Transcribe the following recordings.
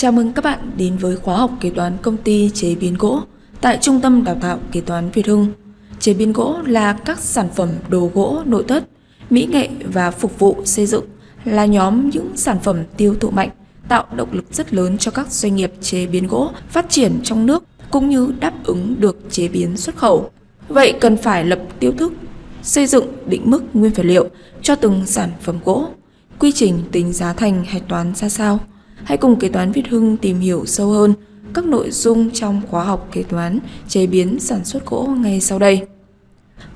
Chào mừng các bạn đến với khóa học kế toán công ty chế biến gỗ tại Trung tâm Đào tạo Kế toán Việt Hưng. Chế biến gỗ là các sản phẩm đồ gỗ nội thất, mỹ nghệ và phục vụ xây dựng là nhóm những sản phẩm tiêu thụ mạnh, tạo động lực rất lớn cho các doanh nghiệp chế biến gỗ phát triển trong nước cũng như đáp ứng được chế biến xuất khẩu. Vậy cần phải lập tiêu thức, xây dựng định mức nguyên vật liệu cho từng sản phẩm gỗ, quy trình tính giá thành hạch toán ra sao? Hãy cùng kế toán Việt Hưng tìm hiểu sâu hơn các nội dung trong khóa học kế toán chế biến sản xuất gỗ ngay sau đây.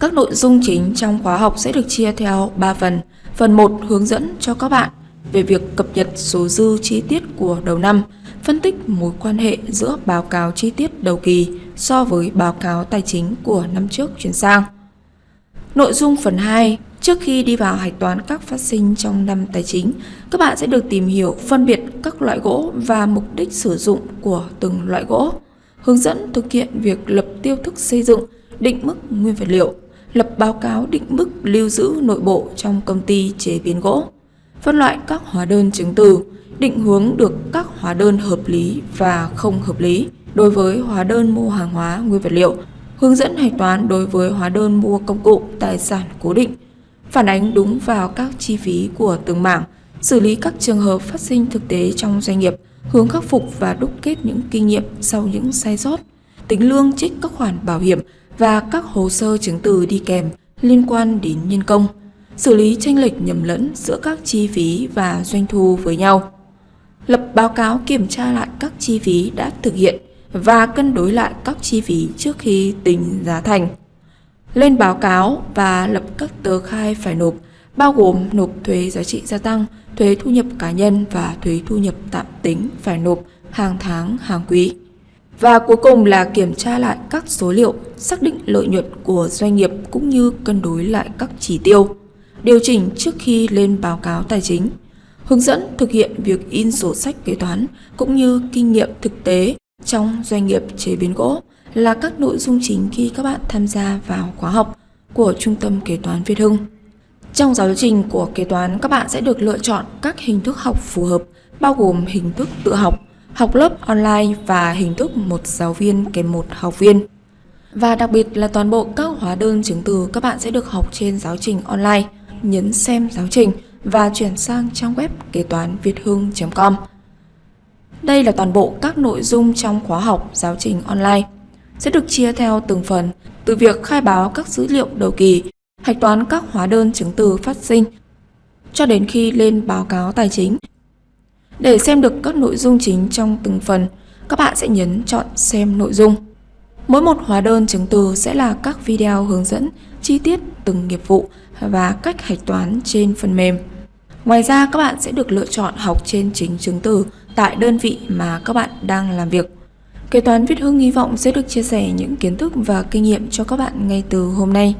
Các nội dung chính trong khóa học sẽ được chia theo 3 phần. Phần 1 hướng dẫn cho các bạn về việc cập nhật số dư chi tiết của đầu năm, phân tích mối quan hệ giữa báo cáo chi tiết đầu kỳ so với báo cáo tài chính của năm trước chuyển sang. Nội dung phần 2 Trước khi đi vào hạch toán các phát sinh trong năm tài chính, các bạn sẽ được tìm hiểu phân biệt các loại gỗ và mục đích sử dụng của từng loại gỗ, hướng dẫn thực hiện việc lập tiêu thức xây dựng, định mức nguyên vật liệu, lập báo cáo định mức lưu giữ nội bộ trong công ty chế biến gỗ, phân loại các hóa đơn chứng từ, định hướng được các hóa đơn hợp lý và không hợp lý đối với hóa đơn mua hàng hóa nguyên vật liệu, hướng dẫn hạch toán đối với hóa đơn mua công cụ tài sản cố định, phản ánh đúng vào các chi phí của từng mảng, xử lý các trường hợp phát sinh thực tế trong doanh nghiệp, hướng khắc phục và đúc kết những kinh nghiệm sau những sai sót, tính lương trích các khoản bảo hiểm và các hồ sơ chứng từ đi kèm liên quan đến nhân công, xử lý tranh lệch nhầm lẫn giữa các chi phí và doanh thu với nhau, lập báo cáo kiểm tra lại các chi phí đã thực hiện và cân đối lại các chi phí trước khi tính giá thành lên báo cáo và lập các tờ khai phải nộp, bao gồm nộp thuế giá trị gia tăng, thuế thu nhập cá nhân và thuế thu nhập tạm tính phải nộp hàng tháng, hàng quý. Và cuối cùng là kiểm tra lại các số liệu, xác định lợi nhuận của doanh nghiệp cũng như cân đối lại các chỉ tiêu, điều chỉnh trước khi lên báo cáo tài chính, hướng dẫn thực hiện việc in sổ sách kế toán cũng như kinh nghiệm thực tế trong doanh nghiệp chế biến gỗ là các nội dung chính khi các bạn tham gia vào khóa học của Trung tâm Kế toán Việt Hưng. Trong giáo trình của kế toán, các bạn sẽ được lựa chọn các hình thức học phù hợp, bao gồm hình thức tự học, học lớp online và hình thức một giáo viên kèm một học viên. Và đặc biệt là toàn bộ các hóa đơn chứng từ các bạn sẽ được học trên giáo trình online. Nhấn xem giáo trình và chuyển sang trang web kế toán việt hưng.com. Đây là toàn bộ các nội dung trong khóa học giáo trình online sẽ được chia theo từng phần, từ việc khai báo các dữ liệu đầu kỳ, hạch toán các hóa đơn chứng từ phát sinh, cho đến khi lên báo cáo tài chính. Để xem được các nội dung chính trong từng phần, các bạn sẽ nhấn chọn xem nội dung. Mỗi một hóa đơn chứng từ sẽ là các video hướng dẫn chi tiết từng nghiệp vụ và cách hạch toán trên phần mềm. Ngoài ra các bạn sẽ được lựa chọn học trên chính chứng từ tại đơn vị mà các bạn đang làm việc. Kế toán viết Hưng hy vọng sẽ được chia sẻ những kiến thức và kinh nghiệm cho các bạn ngay từ hôm nay.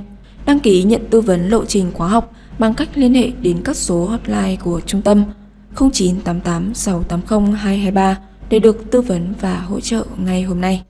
Đăng ký nhận tư vấn lộ trình khóa học bằng cách liên hệ đến các số hotline của trung tâm 0988 680 223 để được tư vấn và hỗ trợ ngay hôm nay.